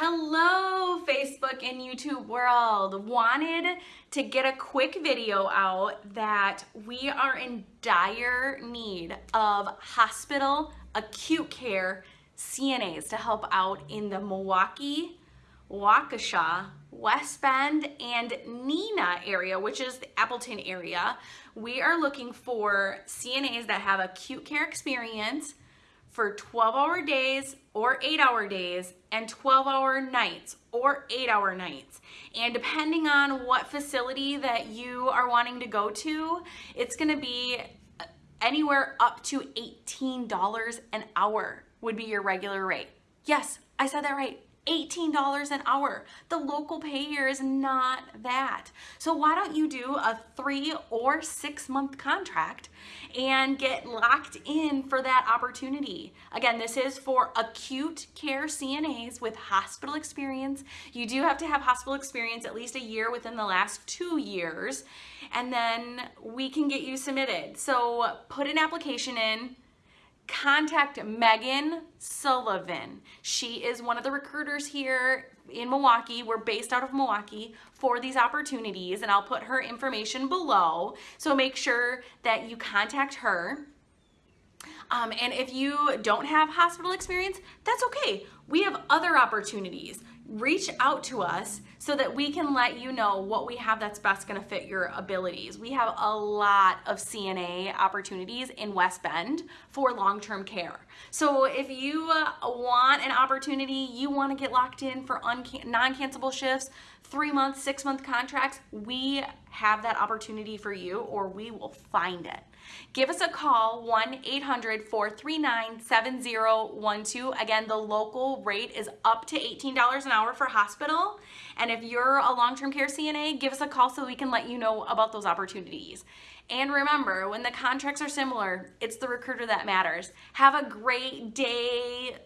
Hello, Facebook and YouTube world. Wanted to get a quick video out that we are in dire need of hospital acute care CNAs to help out in the Milwaukee, Waukesha, West Bend, and Neenah area, which is the Appleton area. We are looking for CNAs that have acute care experience, for 12 hour days or 8 hour days and 12 hour nights or 8 hour nights. And depending on what facility that you are wanting to go to, it's going to be anywhere up to $18 an hour would be your regular rate. Yes, I said that right. $18 an hour. The local pay here is not that. So why don't you do a three or six month contract and get locked in for that opportunity. Again, this is for acute care CNAs with hospital experience. You do have to have hospital experience at least a year within the last two years, and then we can get you submitted. So put an application in, contact Megan Sullivan. She is one of the recruiters here in Milwaukee. We're based out of Milwaukee for these opportunities and I'll put her information below. So make sure that you contact her. Um, and if you don't have hospital experience, that's okay. We have other opportunities reach out to us so that we can let you know what we have that's best going to fit your abilities. We have a lot of CNA opportunities in West Bend for long-term care. So if you uh, want an opportunity, you want to get locked in for non-cancelable shifts, three month, six month contracts, we have that opportunity for you or we will find it. Give us a call, 1-800-439-7012. Again, the local rate is up to $18 an hour for hospital. And if you're a long-term care CNA, give us a call so we can let you know about those opportunities. And remember, when the contracts are similar, it's the recruiter that matters. Have a great day